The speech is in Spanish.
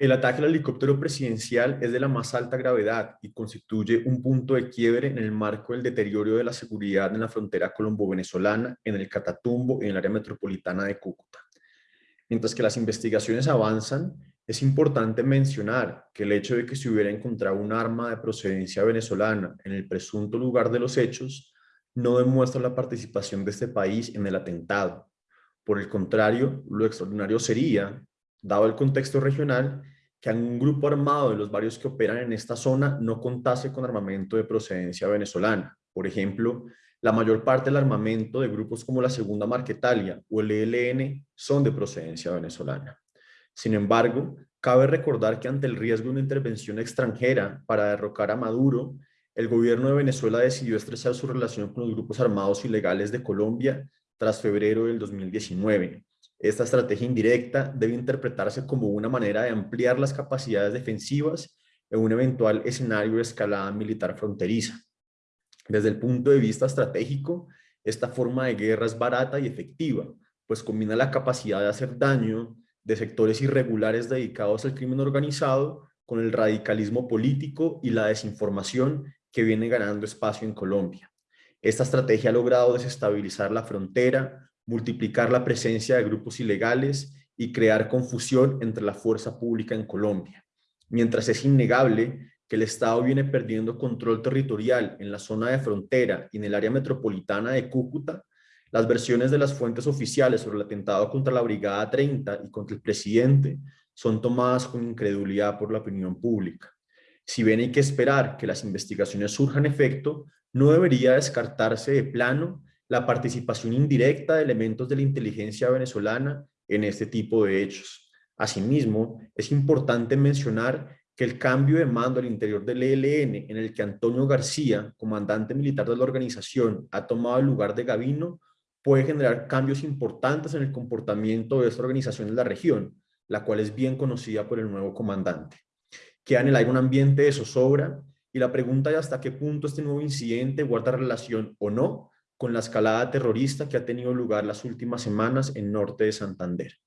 El ataque al helicóptero presidencial es de la más alta gravedad y constituye un punto de quiebre en el marco del deterioro de la seguridad en la frontera colombo-venezolana, en el Catatumbo y en el área metropolitana de Cúcuta. Mientras que las investigaciones avanzan, es importante mencionar que el hecho de que se hubiera encontrado un arma de procedencia venezolana en el presunto lugar de los hechos no demuestra la participación de este país en el atentado. Por el contrario, lo extraordinario sería dado el contexto regional, que un grupo armado de los varios que operan en esta zona no contase con armamento de procedencia venezolana. Por ejemplo, la mayor parte del armamento de grupos como la Segunda Marquetalia o el ELN son de procedencia venezolana. Sin embargo, cabe recordar que ante el riesgo de una intervención extranjera para derrocar a Maduro, el gobierno de Venezuela decidió estrechar su relación con los grupos armados ilegales de Colombia tras febrero del 2019, esta estrategia indirecta debe interpretarse como una manera de ampliar las capacidades defensivas en un eventual escenario de escalada militar fronteriza. Desde el punto de vista estratégico, esta forma de guerra es barata y efectiva, pues combina la capacidad de hacer daño de sectores irregulares dedicados al crimen organizado con el radicalismo político y la desinformación que viene ganando espacio en Colombia. Esta estrategia ha logrado desestabilizar la frontera, multiplicar la presencia de grupos ilegales y crear confusión entre la fuerza pública en Colombia. Mientras es innegable que el Estado viene perdiendo control territorial en la zona de frontera y en el área metropolitana de Cúcuta, las versiones de las fuentes oficiales sobre el atentado contra la Brigada 30 y contra el presidente son tomadas con incredulidad por la opinión pública. Si bien hay que esperar que las investigaciones surjan efecto, no debería descartarse de plano la participación indirecta de elementos de la inteligencia venezolana en este tipo de hechos. Asimismo, es importante mencionar que el cambio de mando al interior del ELN, en el que Antonio García, comandante militar de la organización, ha tomado el lugar de Gavino, puede generar cambios importantes en el comportamiento de esta organización en la región, la cual es bien conocida por el nuevo comandante. Queda en el aire un ambiente de zozobra y la pregunta es hasta qué punto este nuevo incidente guarda relación o no con la escalada terrorista que ha tenido lugar las últimas semanas en norte de Santander.